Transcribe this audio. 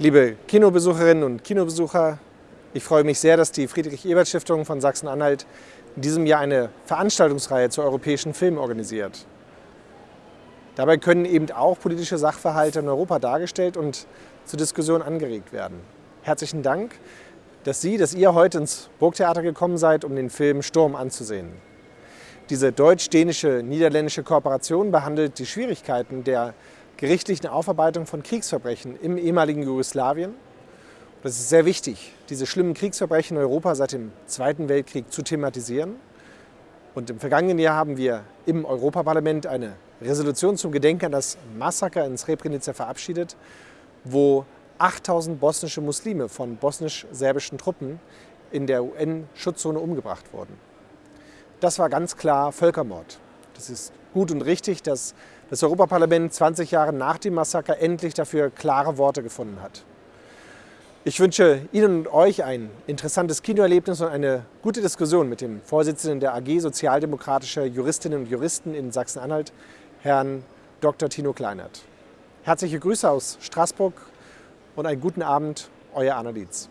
Liebe Kinobesucherinnen und Kinobesucher, ich freue mich sehr, dass die Friedrich-Ebert-Stiftung von Sachsen-Anhalt in diesem Jahr eine Veranstaltungsreihe zu europäischen Filmen organisiert. Dabei können eben auch politische Sachverhalte in Europa dargestellt und zur Diskussion angeregt werden. Herzlichen Dank, dass Sie, dass ihr heute ins Burgtheater gekommen seid, um den Film Sturm anzusehen. Diese deutsch-dänische, niederländische Kooperation behandelt die Schwierigkeiten der gerichtlichen Aufarbeitung von Kriegsverbrechen im ehemaligen Jugoslawien. Das ist sehr wichtig, diese schlimmen Kriegsverbrechen in Europa seit dem Zweiten Weltkrieg zu thematisieren. Und im vergangenen Jahr haben wir im Europaparlament eine Resolution zum Gedenken an das Massaker in Srebrenica verabschiedet, wo 8000 bosnische Muslime von bosnisch-serbischen Truppen in der UN-Schutzzone umgebracht wurden. Das war ganz klar Völkermord. Das ist gut und richtig, dass das Europaparlament 20 Jahre nach dem Massaker endlich dafür klare Worte gefunden hat. Ich wünsche Ihnen und euch ein interessantes Kinoerlebnis und eine gute Diskussion mit dem Vorsitzenden der AG Sozialdemokratischer Juristinnen und Juristen in Sachsen-Anhalt, Herrn Dr. Tino Kleinert. Herzliche Grüße aus Straßburg und einen guten Abend, euer Anna Dietz.